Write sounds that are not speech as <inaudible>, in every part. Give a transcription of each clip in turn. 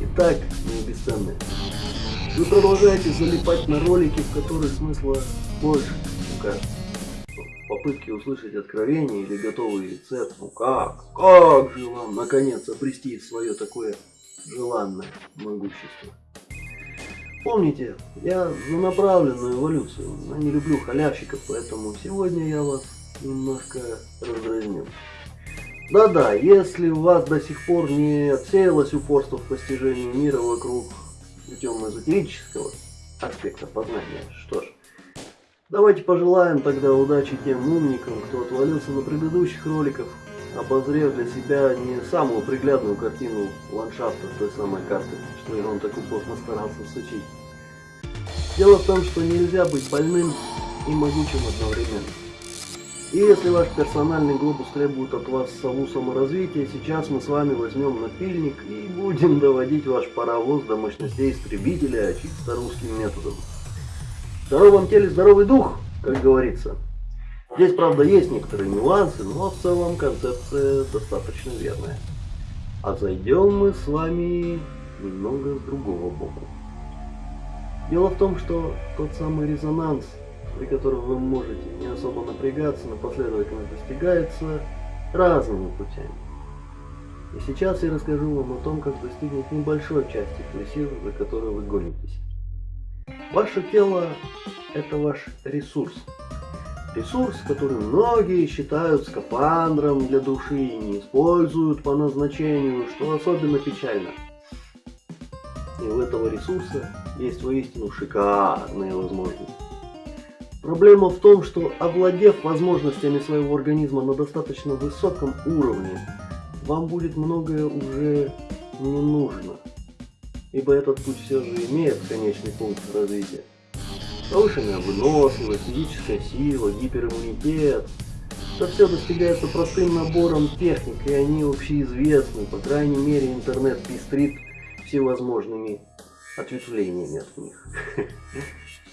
Итак, мои бесценные, вы продолжаете залипать на ролики, в которых смысла больше, ну кажется. Попытки услышать откровение или готовый рецепт, ну как, как же вам наконец обрести свое такое желанное могущество. Помните, я за направленную эволюцию, но не люблю халявщиков, поэтому сегодня я вас немножко раздразню. Да-да, если у вас до сих пор не отсеялось упорство в постижении мира вокруг темно-эзотерического аспекта познания, что ж, давайте пожелаем тогда удачи тем умникам, кто отвалился на предыдущих роликах, обозрев для себя не самую приглядную картину ландшафта той самой карты, что Ирон так упорно старался сучить. Дело в том, что нельзя быть больным и могучим одновременно. И если ваш персональный глобус требует от вас сову саморазвития, сейчас мы с вами возьмем напильник и будем доводить ваш паровоз до мощностей истребителя чисто русским методом. В здоровом теле здоровый дух, как говорится. Здесь, правда, есть некоторые нюансы, но в целом концепция достаточно верная. А зайдем мы с вами немного с другого боку. Дело в том, что тот самый резонанс – при котором вы можете не особо напрягаться, но последовательно достигается разными путями. И сейчас я расскажу вам о том, как достигнуть небольшой части той за которой вы гонитесь. Ваше тело – это ваш ресурс. Ресурс, который многие считают скафандром для души и не используют по назначению, что особенно печально. И у этого ресурса есть воистину шикарные возможности. Проблема в том, что овладев возможностями своего организма на достаточно высоком уровне, вам будет многое уже не нужно. Ибо этот путь все же имеет конечный пункт развития. Повышенная выносливость, физическая сила, гипериммунитет. Это все достигается простым набором техник, и они общеизвестны. По крайней мере, интернет пестрит всевозможными ответвлениями от них. <laughs>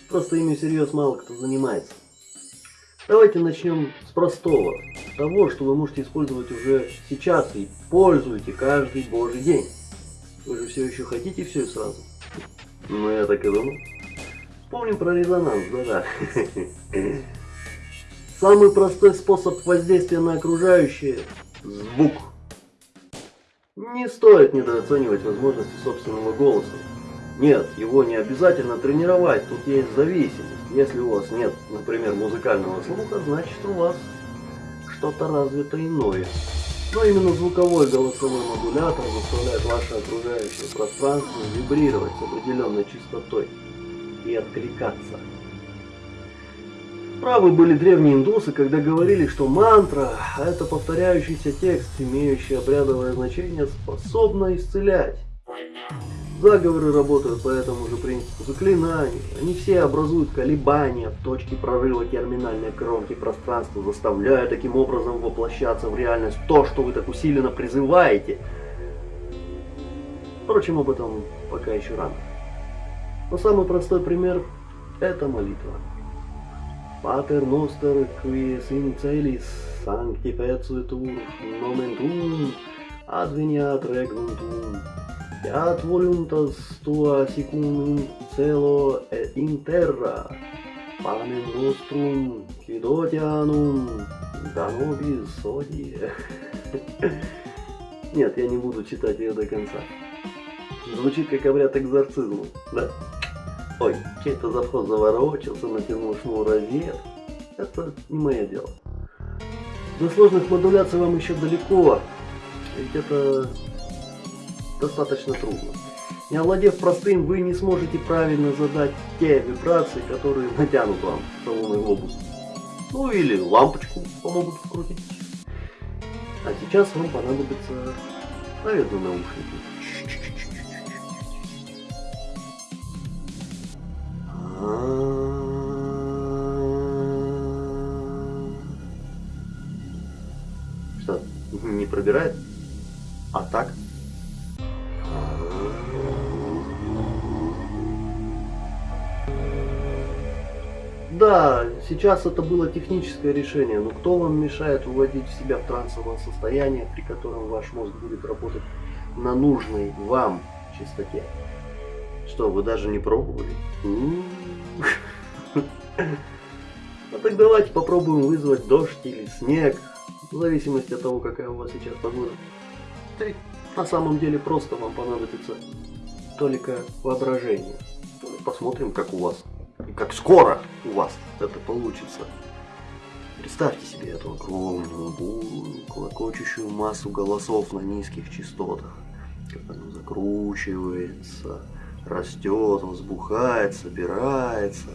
Просто ими всерьез мало кто занимается. Давайте начнем с простого. Того, что вы можете использовать уже сейчас и пользуете каждый божий день. Вы же все еще хотите все и сразу? Ну, я так и думал. Вспомним про резонанс, да-да. <laughs> Самый простой способ воздействия на окружающее – звук. Не стоит недооценивать возможности собственного голоса. Нет, его не обязательно тренировать, тут есть зависимость. Если у вас нет, например, музыкального слуха, значит у вас что-то развито иное. Но именно звуковой голосовой модулятор заставляет ваше окружающее пространство вибрировать с определенной частотой и откликаться. Правы были древние индусы, когда говорили, что мантра – это повторяющийся текст, имеющий обрядовое значение, способна исцелять. Заговоры работают по этому же принципу заклинаний. Они все образуют колебания в точке прорыва терминальной кромки пространства, заставляя таким образом воплощаться в реальность то, что вы так усиленно призываете. Впрочем, об этом пока еще рано. Но самый простой пример – это молитва. Noster, qui es in celis, sanctificetur nomen tuum, adveniat regnum tuum, voluntas tua sicum celo et in terra, panem nostrum quotidianum da nobis odie. Нет, я не буду читать ее до конца. Звучит как обряд экзорцизма, да? Ой, чей-то завхоз заворочился, натянул шнур розет. Это не мое дело. До сложных модуляций вам еще далеко. Ведь это достаточно трудно. Не овладев простым, вы не сможете правильно задать те вибрации, которые натянут вам салонный глобус. Ну или лампочку помогут вкрутить. А сейчас вам понадобится, наверное, наушники. Что, не пробирает? А так? Да, сейчас это было техническое решение, но кто вам мешает уводить себя в трансовое состояние, при котором ваш мозг будет работать на нужной вам частоте? Что, вы даже не пробовали? <laughs> Ну так давайте попробуем вызвать дождь или снег, в зависимости от того, какая у вас сейчас погода. На самом деле просто вам понадобится только воображение. Посмотрим, как у вас как скоро у вас это получится. Представьте себе эту огромную, бурную, клокочущую массу голосов на низких частотах, как она закручивается, растет, взбухает, собирается.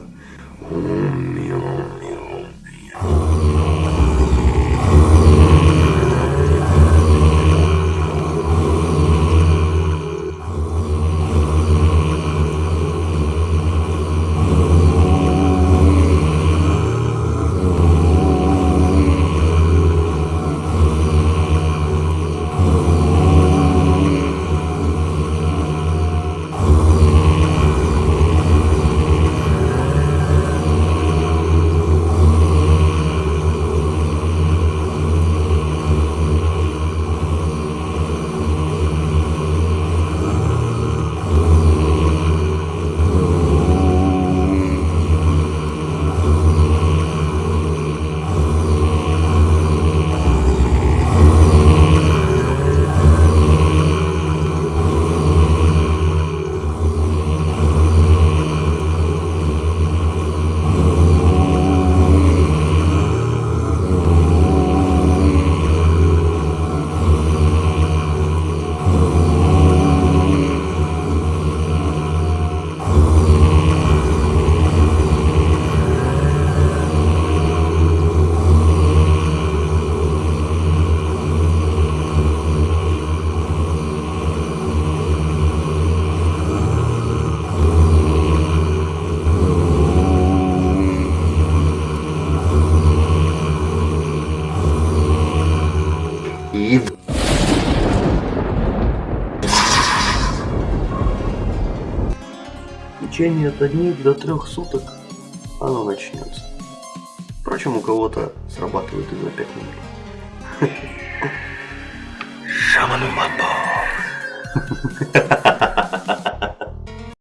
Течение от одних до трех суток оно начнется. Впрочем, у кого-то срабатывает и за пять минут. Шаману Мамбо. <laughs>